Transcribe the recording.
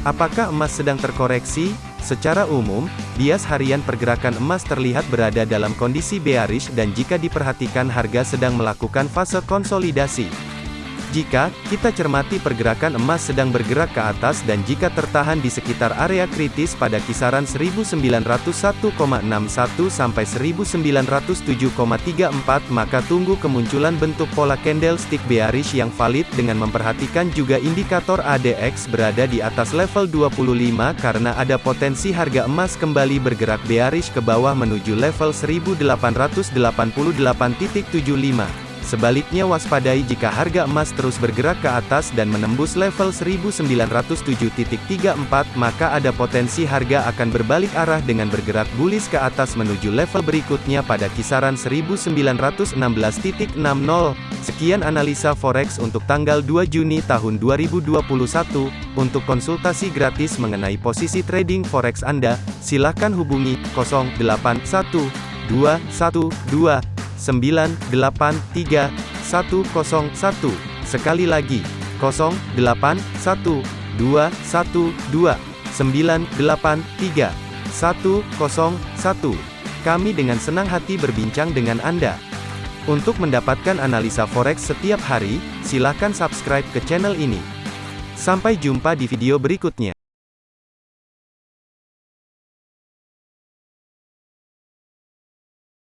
Apakah emas sedang terkoreksi? Secara umum, bias harian pergerakan emas terlihat berada dalam kondisi bearish dan jika diperhatikan harga sedang melakukan fase konsolidasi. Jika kita cermati pergerakan emas sedang bergerak ke atas dan jika tertahan di sekitar area kritis pada kisaran 1901,61 sampai 1907,34 maka tunggu kemunculan bentuk pola candlestick bearish yang valid dengan memperhatikan juga indikator ADX berada di atas level 25 karena ada potensi harga emas kembali bergerak bearish ke bawah menuju level 1888.75. Sebaliknya waspadai jika harga emas terus bergerak ke atas dan menembus level 1907.34 maka ada potensi harga akan berbalik arah dengan bergerak bullish ke atas menuju level berikutnya pada kisaran 1916.60. Sekian analisa forex untuk tanggal 2 Juni tahun 2021. Untuk konsultasi gratis mengenai posisi trading forex Anda, silakan hubungi 081212 983 101. Sekali lagi, 081212 983 101. Kami dengan senang hati berbincang dengan Anda. Untuk mendapatkan analisa forex setiap hari, silakan subscribe ke channel ini. Sampai jumpa di video berikutnya.